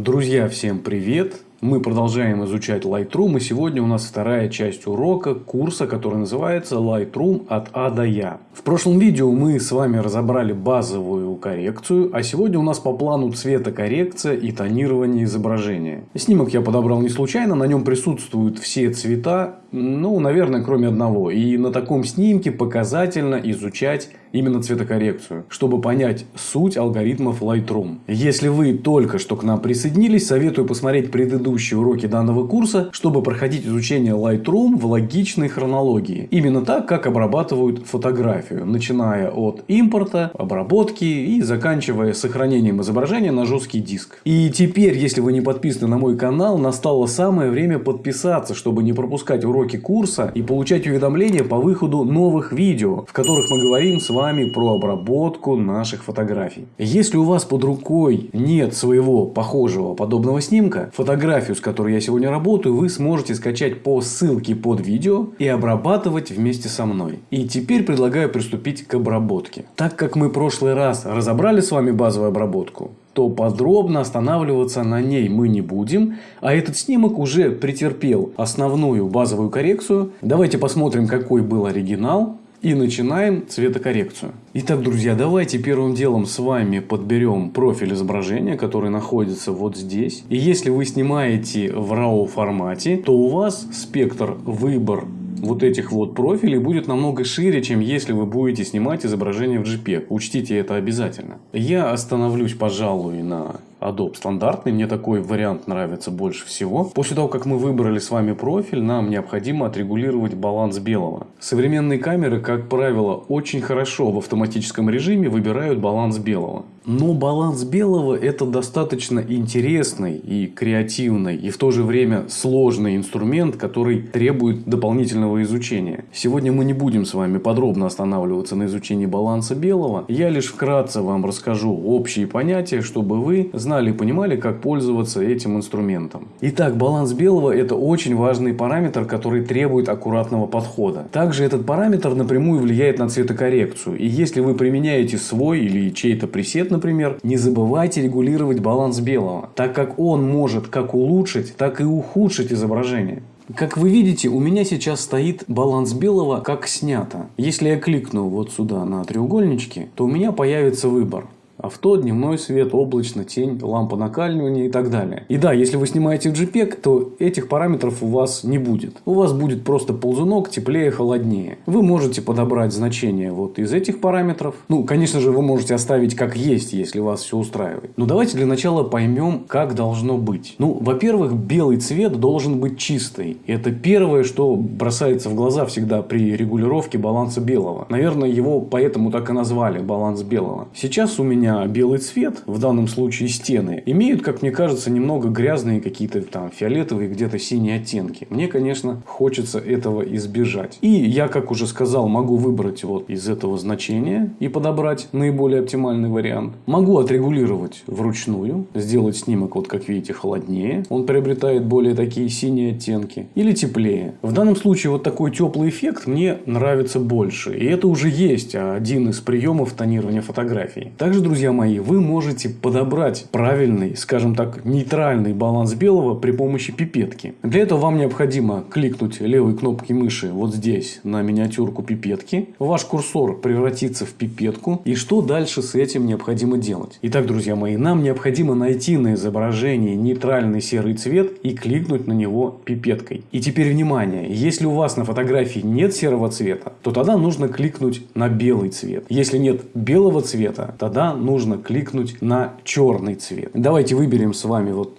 Друзья, всем привет! Мы продолжаем изучать Lightroom, и сегодня у нас вторая часть урока курса, который называется Lightroom от А до Я. В прошлом видео мы с вами разобрали базовую коррекцию, а сегодня у нас по плану цветокоррекция и тонирование изображения. Снимок я подобрал не случайно, на нем присутствуют все цвета, ну, наверное, кроме одного. И на таком снимке показательно изучать именно цветокоррекцию, чтобы понять суть алгоритмов Lightroom. Если вы только что к нам присоединились, советую посмотреть предыдущие уроки данного курса, чтобы проходить изучение Lightroom в логичной хронологии. Именно так, как обрабатывают фотографию, начиная от импорта, обработки и заканчивая сохранением изображения на жесткий диск. И теперь, если вы не подписаны на мой канал, настало самое время подписаться, чтобы не пропускать уроки курса и получать уведомления по выходу новых видео, в которых мы говорим с вами вами про обработку наших фотографий. Если у вас под рукой нет своего похожего подобного снимка, фотографию, с которой я сегодня работаю, вы сможете скачать по ссылке под видео и обрабатывать вместе со мной. И теперь предлагаю приступить к обработке. Так как мы в прошлый раз разобрали с вами базовую обработку, то подробно останавливаться на ней мы не будем, а этот снимок уже претерпел основную базовую коррекцию. Давайте посмотрим, какой был оригинал, и начинаем цветокоррекцию. Итак, друзья, давайте первым делом с вами подберем профиль изображения, который находится вот здесь. И если вы снимаете в RAW формате, то у вас спектр выбор вот этих вот профилей будет намного шире, чем если вы будете снимать изображение в JPEG. Учтите это обязательно. Я остановлюсь, пожалуй, на Adobe стандартный. Мне такой вариант нравится больше всего. После того, как мы выбрали с вами профиль, нам необходимо отрегулировать баланс белого. Современные камеры, как правило, очень хорошо в автоматическом режиме выбирают баланс белого. Но баланс белого это достаточно интересный и креативный, и в то же время сложный инструмент, который требует дополнительного изучения. Сегодня мы не будем с вами подробно останавливаться на изучении баланса белого. Я лишь вкратце вам расскажу общие понятия, чтобы вы знали и понимали, как пользоваться этим инструментом. Итак, баланс белого это очень важный параметр, который требует аккуратного подхода. Также этот параметр напрямую влияет на цветокоррекцию. И если вы применяете свой или чей-то пресет, например, не забывайте регулировать баланс белого, так как он может как улучшить, так и ухудшить изображение. Как вы видите, у меня сейчас стоит баланс белого как снято. Если я кликну вот сюда на треугольнички, то у меня появится выбор авто, дневной свет, облачно, тень, лампа накаливания и так далее. И да, если вы снимаете в JPEG, то этих параметров у вас не будет. У вас будет просто ползунок теплее, холоднее. Вы можете подобрать значение вот из этих параметров. Ну, конечно же, вы можете оставить как есть, если вас все устраивает. Но давайте для начала поймем, как должно быть. Ну, во-первых, белый цвет должен быть чистый. Это первое, что бросается в глаза всегда при регулировке баланса белого. Наверное, его поэтому так и назвали баланс белого. Сейчас у меня меня белый цвет, в данном случае стены, имеют, как мне кажется, немного грязные какие-то там фиолетовые, где-то синие оттенки. Мне, конечно, хочется этого избежать. И я, как уже сказал, могу выбрать вот из этого значения и подобрать наиболее оптимальный вариант. Могу отрегулировать вручную, сделать снимок, вот как видите, холоднее. Он приобретает более такие синие оттенки. Или теплее. В данном случае вот такой теплый эффект мне нравится больше. И это уже есть один из приемов тонирования фотографий. Также, друзья, друзья мои, вы можете подобрать правильный, скажем так, нейтральный баланс белого при помощи пипетки. Для этого вам необходимо кликнуть левой кнопкой мыши вот здесь на миниатюрку пипетки. Ваш курсор превратится в пипетку. И что дальше с этим необходимо делать? Итак, друзья мои, нам необходимо найти на изображении нейтральный серый цвет и кликнуть на него пипеткой. И теперь внимание, если у вас на фотографии нет серого цвета, то тогда нужно кликнуть на белый цвет. Если нет белого цвета, тогда нужно кликнуть на черный цвет. Давайте выберем с вами вот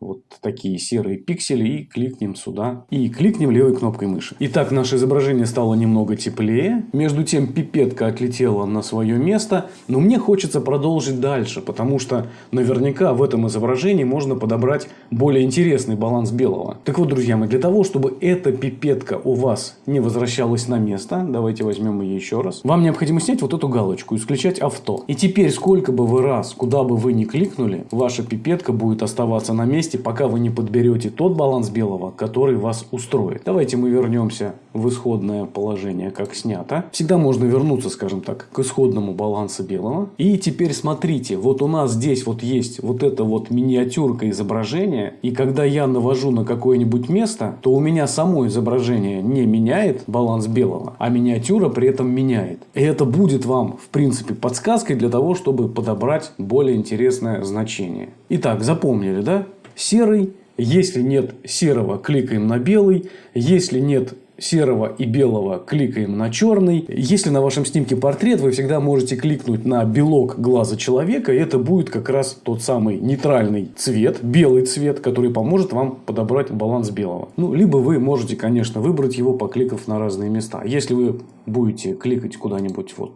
вот такие серые пиксели и кликнем сюда. И кликнем левой кнопкой мыши. Итак, наше изображение стало немного теплее. Между тем пипетка отлетела на свое место. Но мне хочется продолжить дальше, потому что наверняка в этом изображении можно подобрать более интересный баланс белого. Так вот, друзья мои, для того, чтобы эта пипетка у вас не возвращалась на место, давайте возьмем ее еще раз. Вам необходимо снять вот эту галочку, исключать авто. И теперь, сколько бы вы раз, куда бы вы ни кликнули, ваша пипетка будет оставаться на месте месте, пока вы не подберете тот баланс белого, который вас устроит. Давайте мы вернемся в исходное положение, как снято. Всегда можно вернуться, скажем так, к исходному балансу белого. И теперь смотрите, вот у нас здесь вот есть вот эта вот миниатюрка изображения. И когда я навожу на какое-нибудь место, то у меня само изображение не меняет баланс белого, а миниатюра при этом меняет. И это будет вам, в принципе, подсказкой для того, чтобы подобрать более интересное значение. Итак, запомнили, да? Серый. Если нет серого, кликаем на белый. Если нет серого и белого кликаем на черный. Если на вашем снимке портрет, вы всегда можете кликнуть на белок глаза человека. И это будет как раз тот самый нейтральный цвет, белый цвет, который поможет вам подобрать баланс белого. Ну, либо вы можете, конечно, выбрать его, покликав на разные места. Если вы будете кликать куда-нибудь вот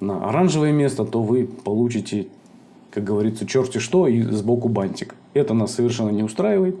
на оранжевое место, то вы получите, как говорится, черти что и сбоку бантик. Это нас совершенно не устраивает.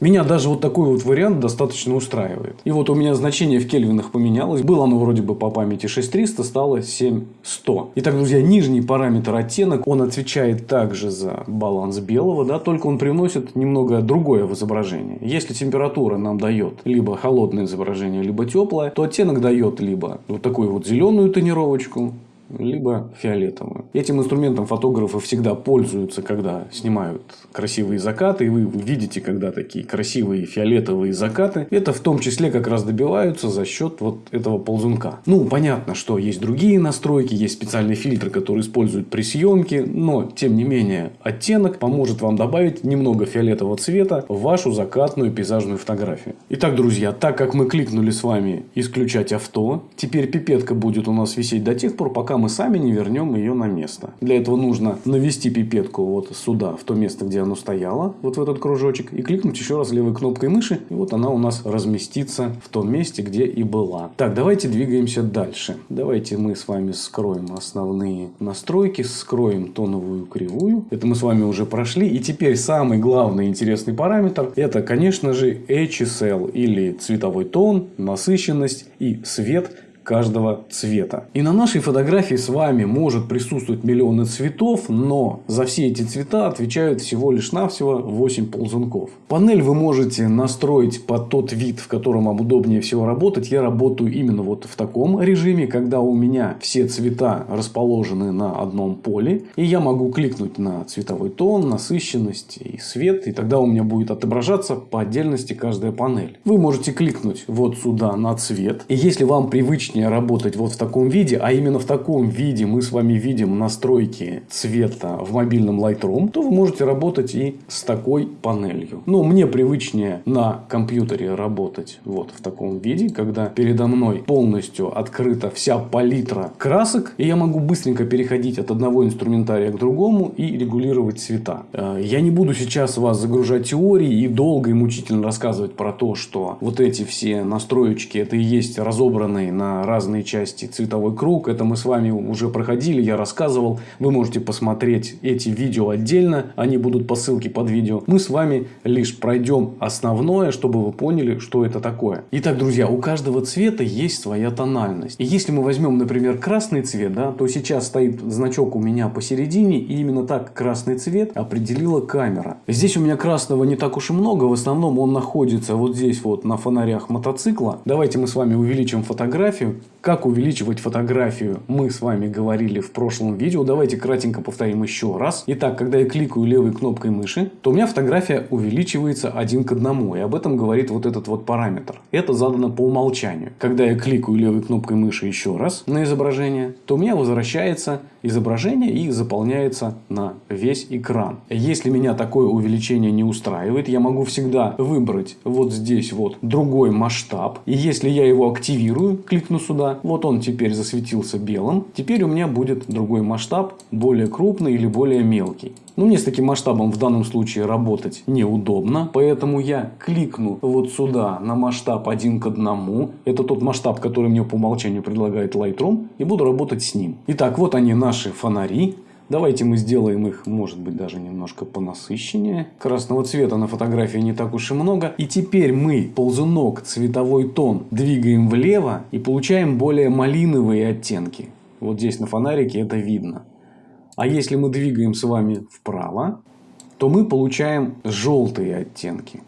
Меня даже вот такой вот вариант достаточно устраивает. И вот у меня значение в кельвинах поменялось. Было оно вроде бы по памяти 6300, стало 7100. Итак, друзья, нижний параметр оттенок, он отвечает также за баланс белого, да, только он привносит немного другое в изображение. Если температура нам дает либо холодное изображение, либо теплое, то оттенок дает либо вот такую вот зеленую тонировочку, либо фиолетовую. Этим инструментом фотографы всегда пользуются, когда снимают красивые закаты. И вы видите, когда такие красивые фиолетовые закаты. Это в том числе как раз добиваются за счет вот этого ползунка. Ну, понятно, что есть другие настройки, есть специальные фильтры, которые используют при съемке. Но, тем не менее, оттенок поможет вам добавить немного фиолетового цвета в вашу закатную пейзажную фотографию. Итак, друзья, так как мы кликнули с вами исключать авто, теперь пипетка будет у нас висеть до тех пор, пока мы сами не вернем ее на место. Для этого нужно навести пипетку вот сюда, в то место, где оно стояло, вот в этот кружочек, и кликнуть еще раз левой кнопкой мыши, и вот она у нас разместится в том месте, где и была. Так, давайте двигаемся дальше. Давайте мы с вами скроем основные настройки, скроем тоновую кривую. Это мы с вами уже прошли. И теперь самый главный интересный параметр, это, конечно же, HSL или цветовой тон, насыщенность и свет каждого цвета. И на нашей фотографии с вами может присутствовать миллионы цветов, но за все эти цвета отвечают всего лишь навсего 8 ползунков. Панель вы можете настроить под тот вид, в котором вам удобнее всего работать. Я работаю именно вот в таком режиме, когда у меня все цвета расположены на одном поле. И я могу кликнуть на цветовой тон, насыщенность и свет. И тогда у меня будет отображаться по отдельности каждая панель. Вы можете кликнуть вот сюда на цвет. И если вам привычнее удобнее работать вот в таком виде, а именно в таком виде мы с вами видим настройки цвета в мобильном Lightroom, то вы можете работать и с такой панелью. Но мне привычнее на компьютере работать вот в таком виде, когда передо мной полностью открыта вся палитра красок, и я могу быстренько переходить от одного инструментария к другому и регулировать цвета. Э, я не буду сейчас вас загружать теорией и долго и мучительно рассказывать про то, что вот эти все настроечки это и есть разобранные разные части цветовой круг. Это мы с вами уже проходили, я рассказывал. Вы можете посмотреть эти видео отдельно. Они будут по ссылке под видео. Мы с вами лишь пройдем основное, чтобы вы поняли, что это такое. Итак, друзья, у каждого цвета есть своя тональность. И если мы возьмем, например, красный цвет, да, то сейчас стоит значок у меня посередине. И именно так красный цвет определила камера. Здесь у меня красного не так уж и много. В основном он находится вот здесь вот на фонарях мотоцикла. Давайте мы с вами увеличим фотографию. Как увеличивать фотографию мы с вами говорили в прошлом видео. Давайте кратенько повторим еще раз. Итак, когда я кликаю левой кнопкой мыши, то у меня фотография увеличивается один к одному. И об этом говорит вот этот вот параметр. Это задано по умолчанию. Когда я кликаю левой кнопкой мыши еще раз на изображение, то у меня возвращается изображение и заполняется на весь экран. Если меня такое увеличение не устраивает, я могу всегда выбрать вот здесь вот другой масштаб. И если я его активирую, кликну сюда, вот он теперь засветился белым. Теперь у меня будет другой масштаб, более крупный или более мелкий. Но мне с таким масштабом в данном случае работать неудобно, поэтому я кликну вот сюда на масштаб 1 к 1. Это тот масштаб, который мне по умолчанию предлагает Lightroom, и буду работать с ним. Итак, вот они наши фонари. Давайте мы сделаем их, может быть, даже немножко понасыщеннее. Красного цвета на фотографии не так уж и много. И теперь мы ползунок, цветовой тон двигаем влево и получаем более малиновые оттенки. Вот здесь на фонарике это видно. А если мы двигаем с вами вправо, то мы получаем желтые оттенки.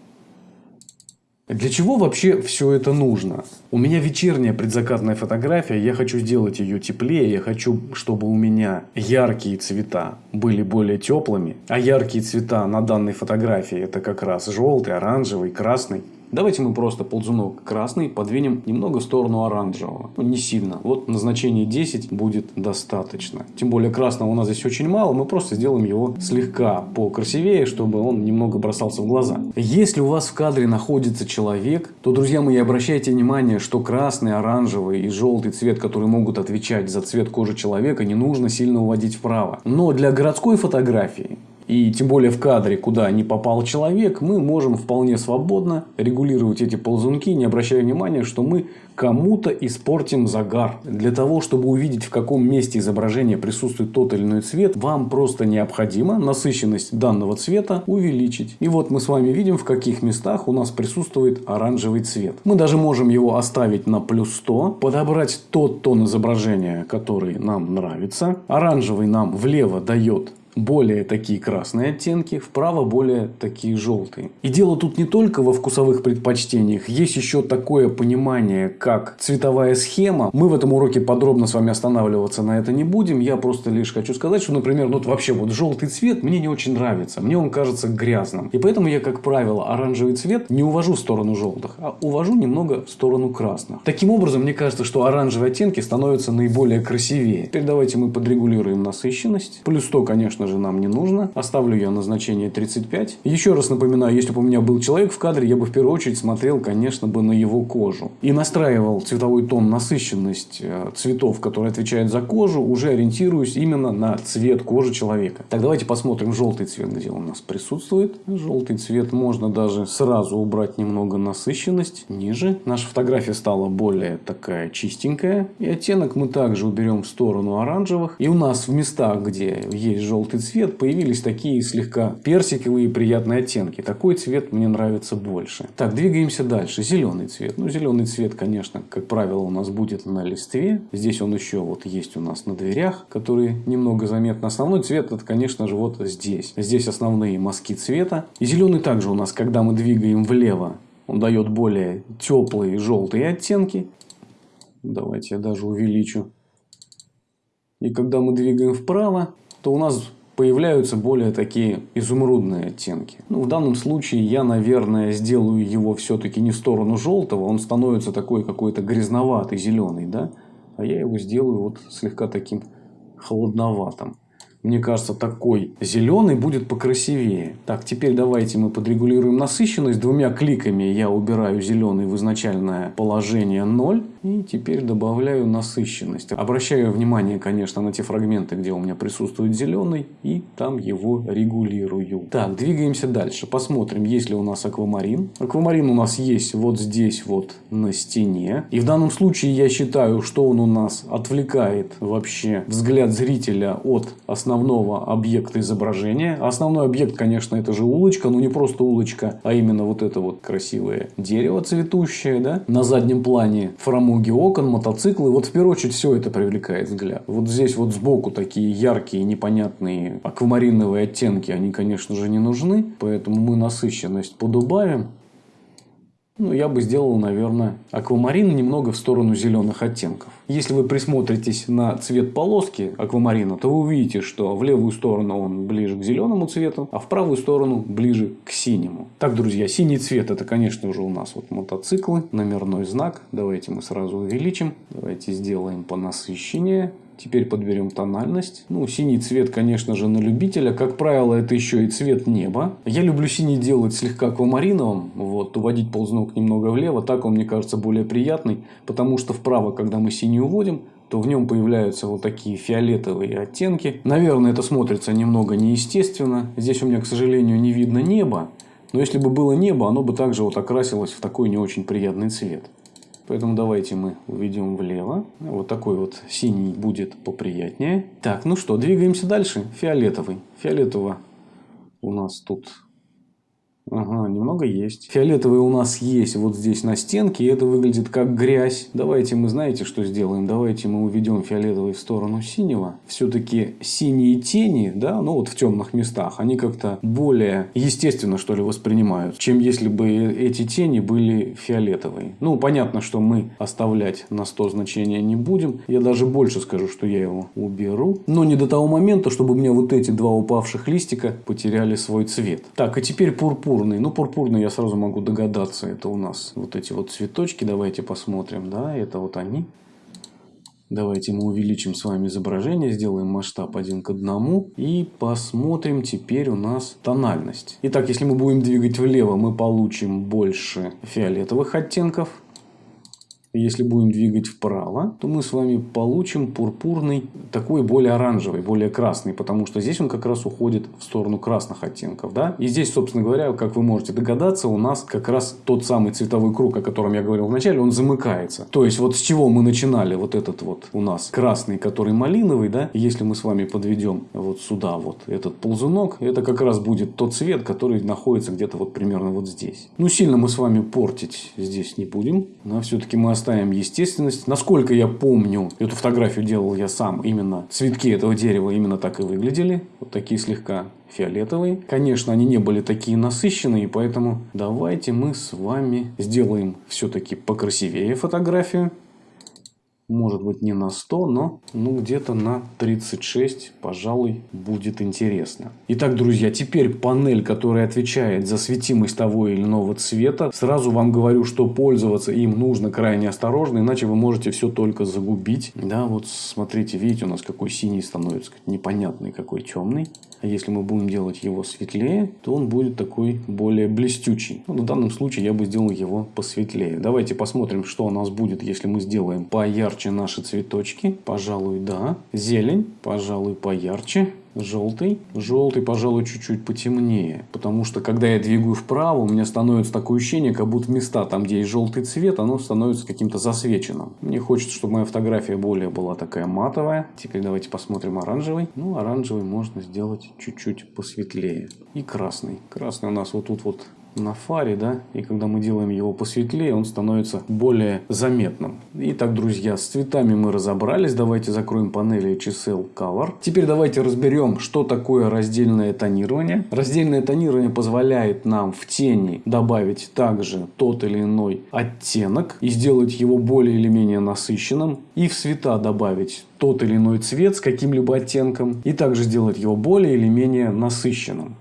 Для чего вообще все это нужно? У меня вечерняя предзакатная фотография, я хочу сделать ее теплее, я хочу, чтобы у меня яркие цвета были более теплыми, а яркие цвета на данной фотографии это как раз желтый, оранжевый, красный. Давайте мы просто ползунок красный подвинем немного в сторону оранжевого. Ну, не сильно. Вот назначение 10 будет достаточно. Тем более красного у нас здесь очень мало. Мы просто сделаем его слегка покрасивее, чтобы он немного бросался в глаза. Если у вас в кадре находится человек, то, друзья мои, обращайте внимание, что красный, оранжевый и желтый цвет, которые могут отвечать за цвет кожи человека, не нужно сильно уводить вправо. Но для городской фотографии и тем более в кадре, куда не попал человек, мы можем вполне свободно регулировать эти ползунки, не обращая внимания, что мы кому-то испортим загар. Для того, чтобы увидеть, в каком месте изображения присутствует тот или иной цвет, вам просто необходимо насыщенность данного цвета увеличить. И вот мы с вами видим, в каких местах у нас присутствует оранжевый цвет. Мы даже можем его оставить на плюс 100, подобрать тот тон изображения, который нам нравится. Оранжевый нам влево дает более такие красные оттенки, вправо более такие желтые. И дело тут не только во вкусовых предпочтениях, есть еще такое понимание, как цветовая схема. Мы в этом уроке подробно с вами останавливаться на это не будем, я просто лишь хочу сказать, что, например, ну вот вообще вот желтый цвет мне не очень нравится, мне он кажется грязным. И поэтому я, как правило, оранжевый цвет не увожу в сторону желтых, а увожу немного в сторону красных. Таким образом, мне кажется, что оранжевые оттенки становятся наиболее красивее. Теперь давайте мы подрегулируем насыщенность. Плюс 100, конечно, конечно же, нам не нужно. Оставлю я на значение 35. Еще раз напоминаю, если бы у меня был человек в кадре, я бы в первую очередь смотрел, конечно, бы на его кожу. И настраивал цветовой тон, насыщенность э, цветов, которые отвечают за кожу, уже ориентируюсь именно на цвет кожи человека. Так, давайте посмотрим желтый цвет, где у нас присутствует. Желтый цвет можно даже сразу убрать немного насыщенность ниже. Наша фотография стала более такая чистенькая. И оттенок мы также уберем в сторону оранжевых. И у нас в местах, где есть желтый желтый цвет, появились такие слегка персиковые приятные оттенки. Такой цвет мне нравится больше. Так, двигаемся дальше. Зеленый цвет. Ну, зеленый цвет, конечно, как правило, у нас будет на листве. Здесь он еще вот есть у нас на дверях, которые немного заметны. Основной цвет, это, конечно же, вот здесь. Здесь основные мазки цвета. И зеленый также у нас, когда мы двигаем влево, он дает более теплые желтые оттенки. Давайте я даже увеличу. И когда мы двигаем вправо, то у нас появляются более такие изумрудные оттенки. Ну, в данном случае я, наверное, сделаю его все-таки не в сторону желтого, он становится такой какой-то грязноватый, зеленый, да? А я его сделаю вот слегка таким холодноватым. Мне кажется, такой зеленый будет покрасивее. Так, теперь давайте мы подрегулируем насыщенность. Двумя кликами я убираю зеленый в изначальное положение 0. И теперь добавляю насыщенность. Обращаю внимание, конечно, на те фрагменты, где у меня присутствует зеленый. И там его регулирую. Так, двигаемся дальше. Посмотрим, есть ли у нас аквамарин. Аквамарин у нас есть вот здесь вот на стене. И в данном случае я считаю, что он у нас отвлекает вообще взгляд зрителя от основного объекта изображения. Основной объект, конечно, это же улочка, но не просто улочка, а именно вот это вот красивое дерево цветущее, да. На заднем плане фрамуги окон, мотоциклы. Вот в первую очередь все это привлекает взгляд. Вот здесь вот сбоку такие яркие, непонятные аквамариновые оттенки, они, конечно же, не нужны. Поэтому мы насыщенность подубавим. Ну, я бы сделал, наверное, аквамарин немного в сторону зеленых оттенков. Если вы присмотритесь на цвет полоски аквамарина, то вы увидите, что в левую сторону он ближе к зеленому цвету, а в правую сторону ближе к синему. Так, друзья, синий цвет это, конечно же, у нас вот мотоциклы, номерной знак. Давайте мы сразу увеличим. Давайте сделаем по насыщеннее. Теперь подберем тональность. Ну, синий цвет, конечно же, на любителя. Как правило, это еще и цвет неба. Я люблю синий делать слегка аквамариновым. Вот, уводить ползнок немного влево. Так он, мне кажется, более приятный. Потому что вправо, когда мы синий уводим, то в нем появляются вот такие фиолетовые оттенки. Наверное, это смотрится немного неестественно. Здесь у меня, к сожалению, не видно неба. Но если бы было небо, оно бы также вот окрасилось в такой не очень приятный цвет. Поэтому давайте мы уведем влево. Вот такой вот синий будет поприятнее. Так, ну что, двигаемся дальше. Фиолетовый. Фиолетово у нас тут Ага, немного есть. Фиолетовый у нас есть вот здесь на стенке. И это выглядит как грязь. Давайте мы, знаете, что сделаем? Давайте мы уведем фиолетовый в сторону синего. Все-таки синие тени, да, ну вот в темных местах, они как-то более естественно, что ли, воспринимают, чем если бы эти тени были фиолетовые. Ну, понятно, что мы оставлять на 100 значения не будем. Я даже больше скажу, что я его уберу. Но не до того момента, чтобы у меня вот эти два упавших листика потеряли свой цвет. Так, а теперь пурпур пурпурный. Ну, пурпурный я сразу могу догадаться. Это у нас вот эти вот цветочки. Давайте посмотрим. Да, это вот они. Давайте мы увеличим с вами изображение, сделаем масштаб один к одному и посмотрим теперь у нас тональность. Итак, если мы будем двигать влево, мы получим больше фиолетовых оттенков. Если будем двигать вправо, то мы с вами получим пурпурный, такой более оранжевый, более красный, потому что здесь он как раз уходит в сторону красных оттенков. Да? И здесь, собственно говоря, как вы можете догадаться, у нас как раз тот самый цветовой круг, о котором я говорил вначале, он замыкается. То есть, вот с чего мы начинали, вот этот вот у нас красный, который малиновый, да, если мы с вами подведем вот сюда вот этот ползунок, это как раз будет тот цвет, который находится где-то вот примерно вот здесь. Ну, сильно мы с вами портить здесь не будем, но все-таки мы естественность. Насколько я помню, эту фотографию делал я сам. Именно цветки этого дерева именно так и выглядели. Вот такие слегка фиолетовые. Конечно, они не были такие насыщенные, поэтому давайте мы с вами сделаем все-таки покрасивее фотографию может быть не на 100, но ну, где-то на 36, пожалуй, будет интересно. Итак, друзья, теперь панель, которая отвечает за светимость того или иного цвета. Сразу вам говорю, что пользоваться им нужно крайне осторожно, иначе вы можете все только загубить. Да, вот смотрите, видите, у нас какой синий становится, непонятный, какой темный. А если мы будем делать его светлее, то он будет такой более блестючий. Ну, в данном случае я бы сделал его посветлее. Давайте посмотрим, что у нас будет, если мы сделаем поярче наши цветочки. Пожалуй, да. Зелень, пожалуй, поярче. Желтый. Желтый, пожалуй, чуть-чуть потемнее. Потому что, когда я двигаю вправо, у меня становится такое ощущение, как будто места, там, где есть желтый цвет, оно становится каким-то засвеченным. Мне хочется, чтобы моя фотография более была такая матовая. Теперь давайте посмотрим оранжевый. Ну, оранжевый можно сделать чуть-чуть посветлее. И красный. Красный у нас вот тут вот на фаре, да, и когда мы делаем его посветлее, он становится более заметным. Итак, друзья, с цветами мы разобрались. Давайте закроем панели HSL Color. Теперь давайте разберем, что такое раздельное тонирование. Раздельное тонирование позволяет нам в тени добавить также тот или иной оттенок и сделать его более или менее насыщенным. И в цвета добавить тот или иной цвет с каким-либо оттенком и также сделать его более или менее насыщенным.